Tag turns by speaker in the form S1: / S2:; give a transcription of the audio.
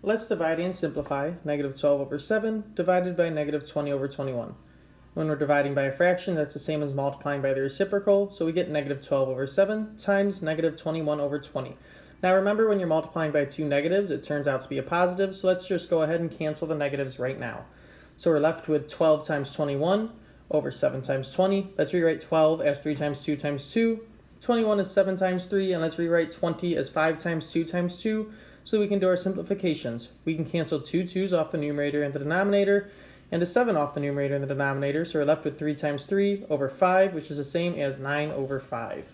S1: Let's divide and simplify negative 12 over 7 divided by negative 20 over 21. When we're dividing by a fraction, that's the same as multiplying by the reciprocal, so we get negative 12 over 7 times negative 21 over 20. Now remember when you're multiplying by two negatives, it turns out to be a positive, so let's just go ahead and cancel the negatives right now. So we're left with 12 times 21 over 7 times 20. Let's rewrite 12 as 3 times 2 times 2. 21 is 7 times 3, and let's rewrite 20 as 5 times 2 times 2 so we can do our simplifications. We can cancel two 2's off the numerator and the denominator, and a 7 off the numerator and the denominator, so we're left with 3 times 3 over 5, which is the same as 9 over 5.